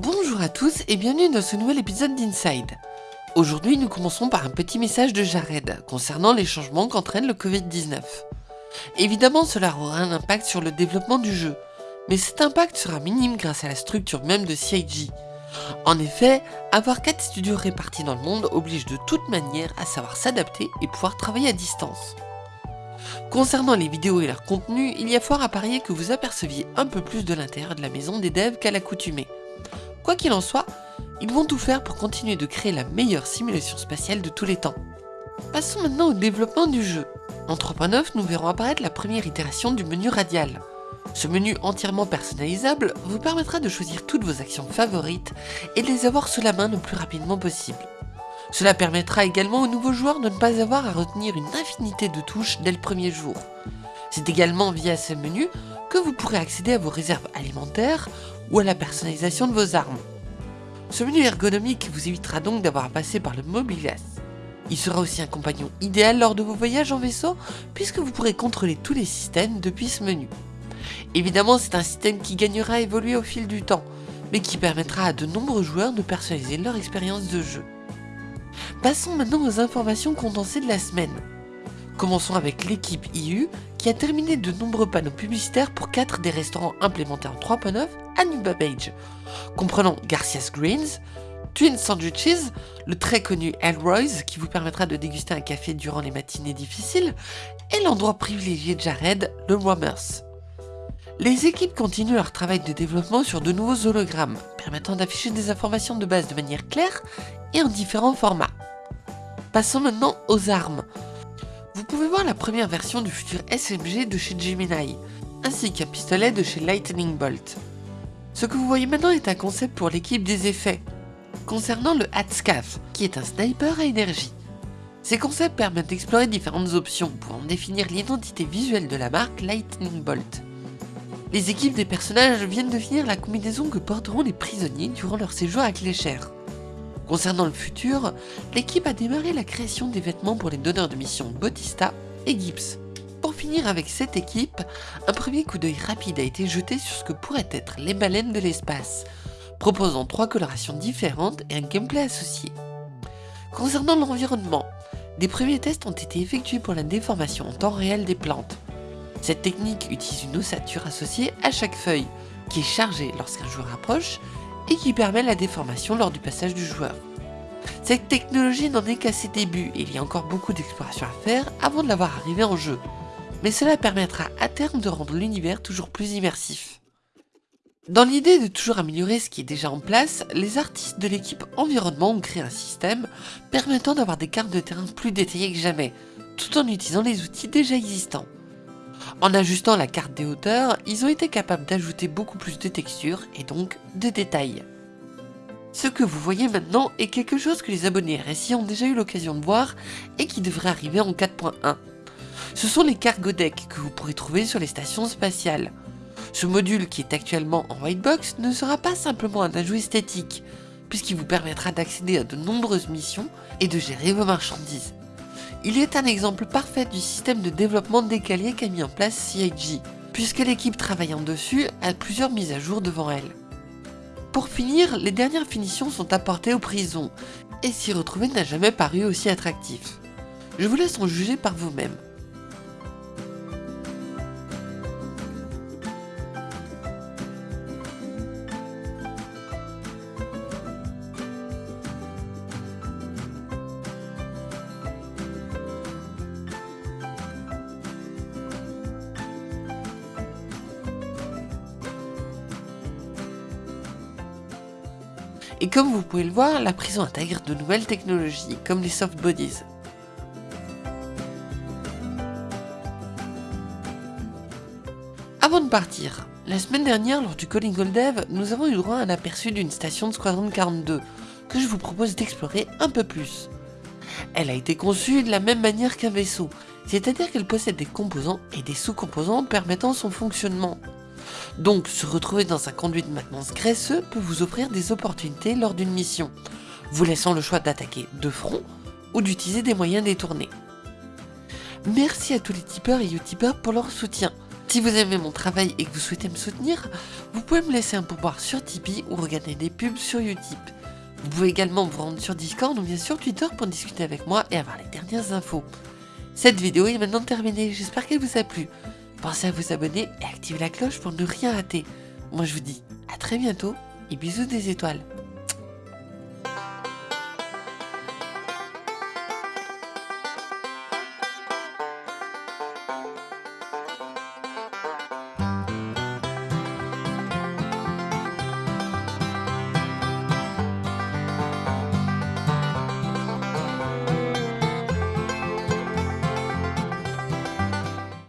Bonjour à tous et bienvenue dans ce nouvel épisode d'Inside. Aujourd'hui, nous commençons par un petit message de Jared concernant les changements qu'entraîne le Covid-19. Évidemment, cela aura un impact sur le développement du jeu, mais cet impact sera minime grâce à la structure même de CIG. En effet, avoir 4 studios répartis dans le monde oblige de toute manière à savoir s'adapter et pouvoir travailler à distance. Concernant les vidéos et leur contenu, il y a fort à parier que vous aperceviez un peu plus de l'intérieur de la maison des devs qu'à l'accoutumée. Quoi qu'il en soit, ils vont tout faire pour continuer de créer la meilleure simulation spatiale de tous les temps. Passons maintenant au développement du jeu. En 3.9, nous verrons apparaître la première itération du menu radial. Ce menu entièrement personnalisable vous permettra de choisir toutes vos actions favorites et de les avoir sous la main le plus rapidement possible. Cela permettra également aux nouveaux joueurs de ne pas avoir à retenir une infinité de touches dès le premier jour. C'est également via ce menu que vous pourrez accéder à vos réserves alimentaires ou à la personnalisation de vos armes. Ce menu ergonomique vous évitera donc d'avoir à passer par le mobigas. Il sera aussi un compagnon idéal lors de vos voyages en vaisseau puisque vous pourrez contrôler tous les systèmes depuis ce menu. Évidemment c'est un système qui gagnera à évoluer au fil du temps, mais qui permettra à de nombreux joueurs de personnaliser leur expérience de jeu. Passons maintenant aux informations condensées de la semaine. Commençons avec l'équipe IU qui a terminé de nombreux panneaux publicitaires pour 4 des restaurants implémentés en 3.9 à New comprenant Garcia's Greens, Twin Sandwiches, le très connu Elroy's qui vous permettra de déguster un café durant les matinées difficiles, et l'endroit privilégié de Jared, le Rommers. Les équipes continuent leur travail de développement sur de nouveaux hologrammes, permettant d'afficher des informations de base de manière claire et en différents formats. Passons maintenant aux armes. Vous pouvez voir la première version du futur SMG de chez Gemini, ainsi qu'un pistolet de chez Lightning Bolt. Ce que vous voyez maintenant est un concept pour l'équipe des effets, concernant le Hatscav, qui est un sniper à énergie. Ces concepts permettent d'explorer différentes options pour en définir l'identité visuelle de la marque Lightning Bolt. Les équipes des personnages viennent de finir la combinaison que porteront les prisonniers durant leur séjour à Clécher. Concernant le futur, l'équipe a démarré la création des vêtements pour les donneurs de mission Bautista et Gibbs. Pour finir avec cette équipe, un premier coup d'œil rapide a été jeté sur ce que pourraient être les baleines de l'espace, proposant trois colorations différentes et un gameplay associé. Concernant l'environnement, des premiers tests ont été effectués pour la déformation en temps réel des plantes. Cette technique utilise une ossature associée à chaque feuille, qui est chargée lorsqu'un joueur approche et qui permet la déformation lors du passage du joueur. Cette technologie n'en est qu'à ses débuts et il y a encore beaucoup d'exploration à faire avant de l'avoir arrivé en jeu, mais cela permettra à terme de rendre l'univers toujours plus immersif. Dans l'idée de toujours améliorer ce qui est déjà en place, les artistes de l'équipe environnement ont créé un système permettant d'avoir des cartes de terrain plus détaillées que jamais, tout en utilisant les outils déjà existants. En ajustant la carte des hauteurs, ils ont été capables d'ajouter beaucoup plus de textures et donc de détails. Ce que vous voyez maintenant est quelque chose que les abonnés RSI ont déjà eu l'occasion de voir et qui devrait arriver en 4.1. Ce sont les cargo decks que vous pourrez trouver sur les stations spatiales. Ce module qui est actuellement en white box ne sera pas simplement un ajout esthétique, puisqu'il vous permettra d'accéder à de nombreuses missions et de gérer vos marchandises. Il est un exemple parfait du système de développement décalé qu'a mis en place CIG, puisque l'équipe travaillant dessus a plusieurs mises à jour devant elle. Pour finir, les dernières finitions sont apportées aux prisons, et s'y retrouver n'a jamais paru aussi attractif. Je vous laisse en juger par vous-même. Et comme vous pouvez le voir, la prison intègre de nouvelles technologies, comme les soft bodies. Avant de partir, la semaine dernière lors du Calling All Dev, nous avons eu droit à un aperçu d'une station de Squadron 42, que je vous propose d'explorer un peu plus. Elle a été conçue de la même manière qu'un vaisseau, c'est-à-dire qu'elle possède des composants et des sous-composants permettant son fonctionnement. Donc se retrouver dans un conduit de maintenance graisseux peut vous offrir des opportunités lors d'une mission, vous laissant le choix d'attaquer de front ou d'utiliser des moyens détournés. Merci à tous les tipeurs et utipeurs pour leur soutien. Si vous aimez mon travail et que vous souhaitez me soutenir, vous pouvez me laisser un pourboire sur Tipeee ou regarder des pubs sur Utip. Vous pouvez également vous rendre sur Discord ou bien sur Twitter pour discuter avec moi et avoir les dernières infos. Cette vidéo est maintenant terminée, j'espère qu'elle vous a plu. Pensez à vous abonner et activer la cloche pour ne rien rater. Moi je vous dis à très bientôt et bisous des étoiles.